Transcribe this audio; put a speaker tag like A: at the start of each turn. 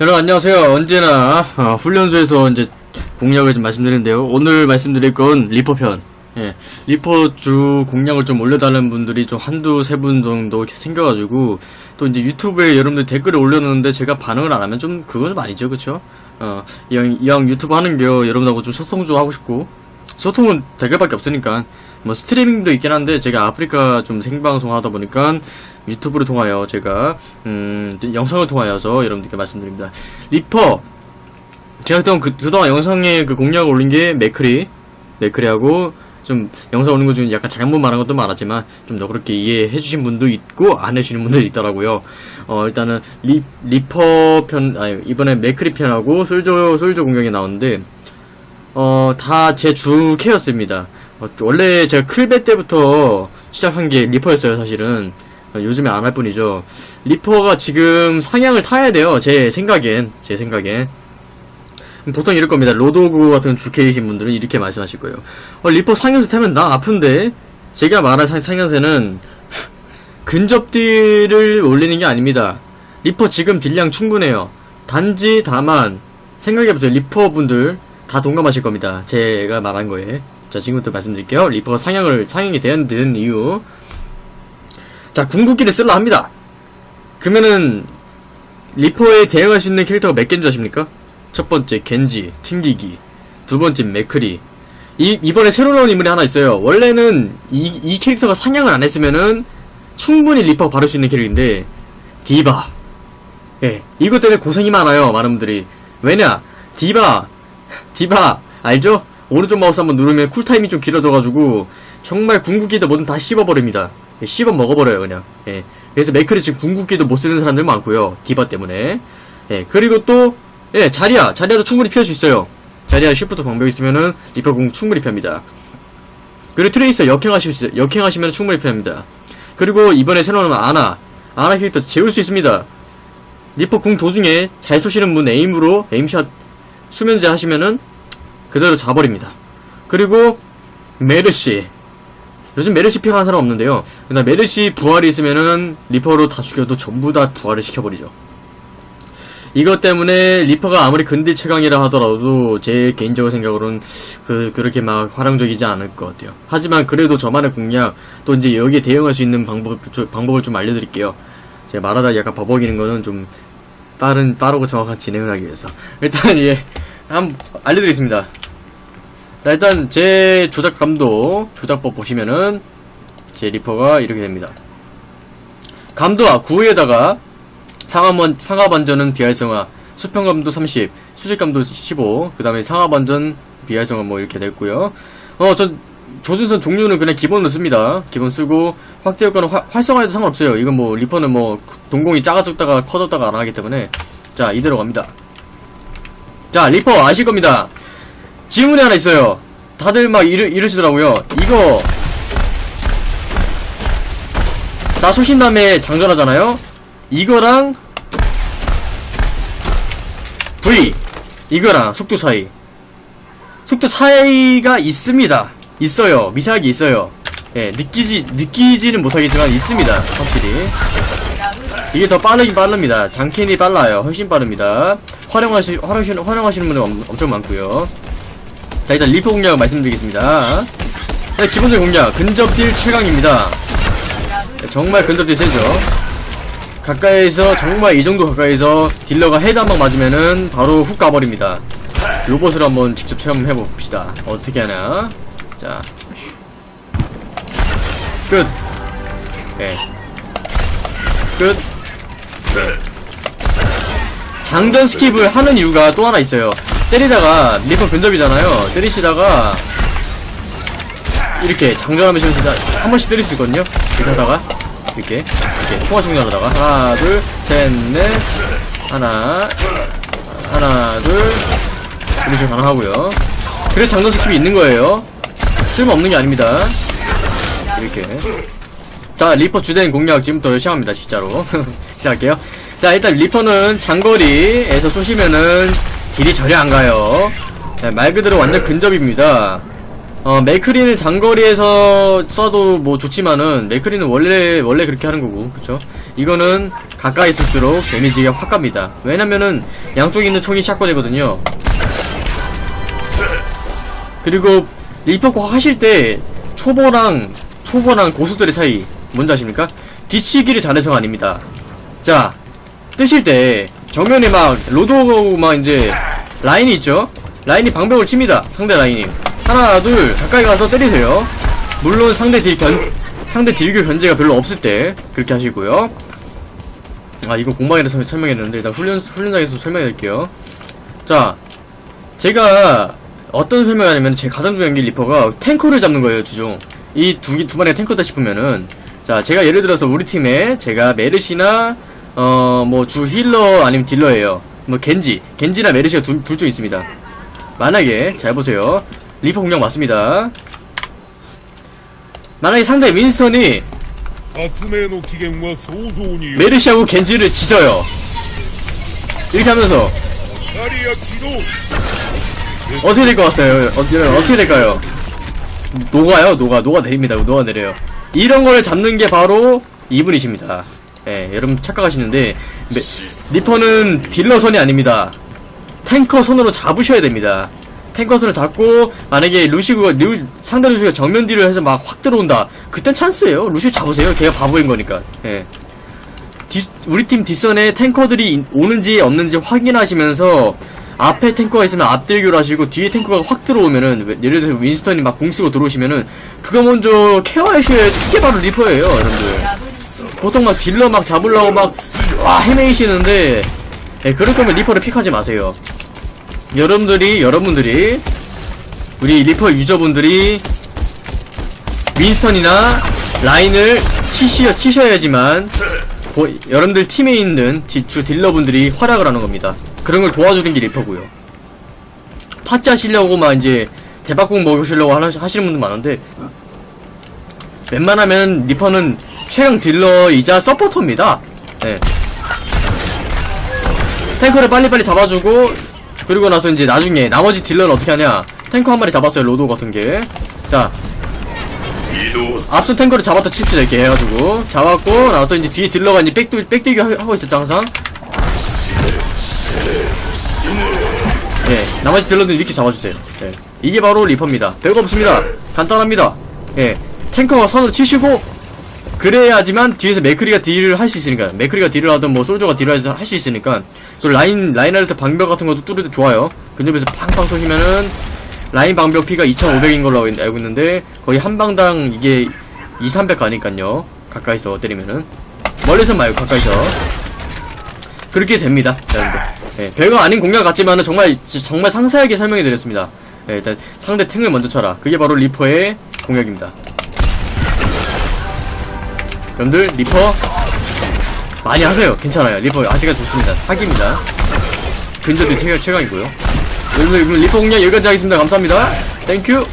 A: 여러분 안녕하세요. 언제나 어, 훈련소에서 이제 공략을 좀 말씀드리는데요. 오늘 말씀드릴 건 리퍼 편. 예, 리퍼 주 공략을 좀 올려달라는 분들이 좀 한두 세 분 정도 생겨가지고 또 이제 유튜브에 여러분들 댓글을 올려놓는데 제가 반응을 안 하면 좀 그건 좀 아니죠, 그쵸? 어, 이왕, 이왕 유튜브 하는 게요, 여러분하고 좀 소통 좀 하고 싶고 소통은 댓글밖에 없으니까 뭐 스트리밍도 있긴 한데 제가 아프리카 좀 생방송 하다 보니까 유튜브를 통하여 제가 음 영상을 통하여서 여러분들께 말씀드립니다. 리퍼 제가 그동안 그, 그동안 영상에 그 공략을 올린 게 맥크리 맥크리하고 좀 영상 올린 거 중에 약간 잘못 말한 것도 많았지만 좀더 그렇게 이해해 주신 분도 있고 안 해주시는 분도 있더라고요. 어 일단은 리, 리퍼 편 아니 이번에 맥크리 편하고 솔저 솔저 공략이 나오는데 어 다 제 주캐였습니다. 어, 원래 제가 클베 때부터 시작한 게 리퍼였어요 사실은. 어, 요즘에 안 할 뿐이죠. 리퍼가 지금 상향을 타야 돼요 제 생각엔 제 생각엔. 보통 이럴 겁니다. 로드호그 같은 주캐이신 분들은 이렇게 말씀하실 거예요. 어, 리퍼 상향세 타면 나 아픈데? 제가 말한 상, 상향세는 근접딜을 올리는 게 아닙니다. 리퍼 지금 딜량 충분해요. 단지 다만 생각해보세요. 리퍼 분들 다 동감하실 겁니다. 제가 말한 거에 자 지금부터 말씀드릴게요. 리퍼가 상향을 상향이 되는 된 이유. 자 궁극기를 쓸라 합니다. 그러면은 리퍼에 대응할 수 있는 캐릭터가 몇 개인 줄 아십니까? 첫 번째 겐지, 튕기기. 두 번째 맥크리. 이, 이번에 새로 나온 인물이 하나 있어요. 원래는 이, 이 캐릭터가 상향을 안 했으면은 충분히 리퍼 바를 수 있는 캐릭인데 디바. 예 이것 때문에 고생이 많아요 많은 분들이. 왜냐? 디바 디바 알죠? 오른쪽 마우스 한번 누르면 cool time이 좀 길어져가지고 정말 궁극기도 뭐든 다 씹어버립니다. 예, 씹어 먹어버려요 그냥. 예. 그래서 맥크리 지금 궁극기도 못 쓰는 사람들 많고요. 디바 때문에. 예. 그리고 또 예, 자리야. 자리야도 충분히 피할 수 있어요. 자리야 Shift 방벽 있으면은 리퍼 궁 충분히 피합니다. 그리고 트레이서 역행하실 수 역행하시면 충분히 피합니다. 그리고 이번에 새로 나온 아나. 아나 캐릭터 재울 수 있습니다. 리퍼 궁 도중에 잘 쏘시는 분 aim으로 aim shot 수면제 하시면은 그대로 자버립니다. 그리고 메르시 요즘 메르시 pick하는 사람 없는데요. 근데 메르시 부활이 있으면은 리퍼로 다 죽여도 전부 다 부활을 시켜버리죠. 이것 때문에 리퍼가 아무리 근딜 최강이라 하더라도 제 개인적인 생각으로는 그 그렇게 막 활용적이지 않을 것 같아요. 하지만 그래도 저만의 공략 또 이제 여기에 대응할 수 있는 방법 방법을 좀 알려드릴게요. 제가 말하다 약간 버벅이는 거는 좀 빠른 빠르고 정확한 진행을 하기 위해서 일단 예 한번 알려드리겠습니다. 자 일단 제 조작감도 조작법 보시면은 제 리퍼가 이렇게 됩니다. 감도와 9에다가 상하번, 상하반전은 비활성화 수평감도 30 수직감도 15그 다음에 상하반전 비활성화 뭐 이렇게 됐고요 어전 조준선 종류는 그냥 기본으로 씁니다 기본 쓰고 확대 효과는 화, 활성화해도 상관없어요 이건 뭐 리퍼는 뭐 동공이 작아졌다가 커졌다가 안하기 때문에 자 이대로 갑니다 자 리퍼 아실 겁니다. 질문이 하나 있어요. 다들 막 이러, 이러시더라고요. 이거. 나 쏘신 다음에 장전하잖아요? 이거랑 V 이거랑 속도 차이. 속도 차이가 있습니다. 있어요. 미세하게 있어요. 예 느끼지 느끼지는 못하겠지만 있습니다. 확실히 이게 더 빠르긴 빠릅니다. 장캔이 빨라요. 훨씬 빠릅니다. 활용하시 활용하시는 활용하시는 분들 엄청 많고요. 자 일단 리퍼 공략 말씀드리겠습니다. 네, 기본적인 공략. 근접딜 최강입니다. 네, 정말 근접딜 세죠? 가까이에서 정말 이 정도 가까이서 딜러가 헤드 한 방 맞으면은 바로 훅 가버립니다. 로봇을 한번 직접 체험해 봅시다. 어떻게 하나 자. 끝. 네. 끝. 네. 장전 skip을 하는 이유가 또 하나 있어요. 때리다가 리퍼 근접이잖아요. 때리시다가 이렇게 장전하면서 한 번씩 때릴 수 있거든요. 이렇게 하다가 이렇게 이렇게 통화 중단하다가 하나 둘 셋 넷 하나 하나 둘 이런 식으로 가능하고요. 그래서 장전 skip이 있는 거예요. 쓸모없는 게 아닙니다. 이렇게 자 리퍼 주된 공략 지금부터 시작합니다 진짜로 시작할게요 자 일단 리퍼는 장거리에서 쏘시면은 deal이 전혀 안가요 네, 말 그대로 완전 근접입니다 어, 맥크리는 장거리에서 쏴도 뭐 좋지만은, 맥크리는 원래, 원래 그렇게 하는 거고, 그쵸? 이거는 가까이 있을수록 데미지가 확 갑니다. 왜냐면은, 양쪽에 있는 총이 샷건이거든요. 그리고, 리퍼코 하실 때, 초보랑, 초보랑 고수들의 차이, 뭔지 아십니까? 뒤치기를 잘해서가 아닙니다. 자, 뜨실 때, 정면에 막, 로드, 막 이제, 라인이 있죠? 라인이 방벽을 칩니다. 상대 라인이. 하나, 둘, 가까이 가서 때리세요. 물론 상대 딜 견, 상대 딜교 견제가 별로 없을 때, 그렇게 하시고요. 아, 이거 공방에서 설명했는데, 일단 훈련, 훈련장에서 설명해 드릴게요. 자, 제가, 어떤 설명을 하냐면, 제 가장 중요한 게 리퍼가 탱커를 잡는 거예요, 주종. 이 두, 개- 두 마리가 탱커다 싶으면은, 자 제가 예를 들어서 우리 팀에 제가 메르시나 어 뭐 주 healer 아니면 딜러예요. 뭐 겐지 겐지나 메르시가 둘 중 있습니다. 만약에 잘 보세요. 리퍼 공격 맞습니다. 만약에 상대 윈스턴이 메르시하고 겐지를 지져요. 이렇게 하면서 어떻게 될 것 같아요? 어, 떻게 될까요? 녹아요? 녹아. 녹아 내립니다. 녹아 내려요. 이런 걸 잡는 게 바로 이분이십니다. 예, 여러분 착각하시는데, 메- 리퍼는 딜러선이 아닙니다. 탱커선으로 잡으셔야 됩니다. 탱커선을 잡고, 만약에 루시우가, 루, 상대 루시우가 정면 deal을 해서 막 확 들어온다. 그땐 찬스예요. 루시우 잡으세요. 걔가 바보인 거니까. 예. 뒷- 우리 팀 뒷선에 탱커들이 인- 오는지 없는지 확인하시면서 앞에 탱커가 있으면 앞딜교를 하시고 뒤에 탱커가 확 들어오면은 왜- 예를 들어서 윈스턴이 막 궁쓰고 들어오시면은 그거 먼저 care하셔야지 이게 바로 리퍼예요 여러분들 보통 막 딜러 막 잡으려고 막 와 헤매이시는데 예, 그럴 거면 리퍼를 pick하지 마세요 여러분들이 여러분들이 우리 리퍼 user분들이 윈스턴이나 라인을 치시, 치셔야지만 보- 여러분들 팀에 있는 디- 주 딜러분들이 활약을 하는 겁니다. 그런 걸 도와주는 게 리퍼고요. 파츠 하시려고 막 이제 대박공 먹으시려고 하시는 분들 많은데 웬만하면 리퍼는 최강 딜러이자 서포터입니다. 네. 탱커를 빨리빨리 잡아주고 그리고 나서 이제 나중에 나머지 딜러는 어떻게 하냐 탱커 한 마리 잡았어요 로도 같은 게자 앞선 탱커를 잡았다 칩시다 이렇게 해가지고 잡았고 나서 이제 뒤에 딜러가 이제 백도, 백대기 하- 하고 있었죠 항상 예 나머지 딜러들 이렇게 잡아주세요. 예. 이게 바로 리퍼입니다. 별거 없습니다. 간단합니다. 예. 탱커가 선으로 치시고 그래야지만 뒤에서 맥크리가 딜을 할 수 있으니까. 맥크리가 딜을 하든 뭐 솔저가 딜을 할 수 있으니까. 그 라인 라인할때 방벽 같은 것도 뚫을 때 좋아요. 근접에서 팡팡 쏘시면은 라인 방벽 피가 2500인 걸로 알고 있는데 거의 한 방당 이게 2, 300 가니깐요. 가까이서 때리면은. 멀리서 말고 가까이서. 그렇게 됩니다 여러분들 예, 별거 아닌 공략 같지만은 정말 지- 정말 상세하게 설명해 드렸습니다. 예, 일단 상대 탱을 먼저 쳐라. 그게 바로 리퍼의 공략입니다. 여러분들 리퍼 많이 하세요. 괜찮아요. 리퍼 아직은 좋습니다. 사기입니다. 근접이 최강, 최강이고요. 여러분들 리퍼 공략 여기까지 하겠습니다. 감사합니다. thank you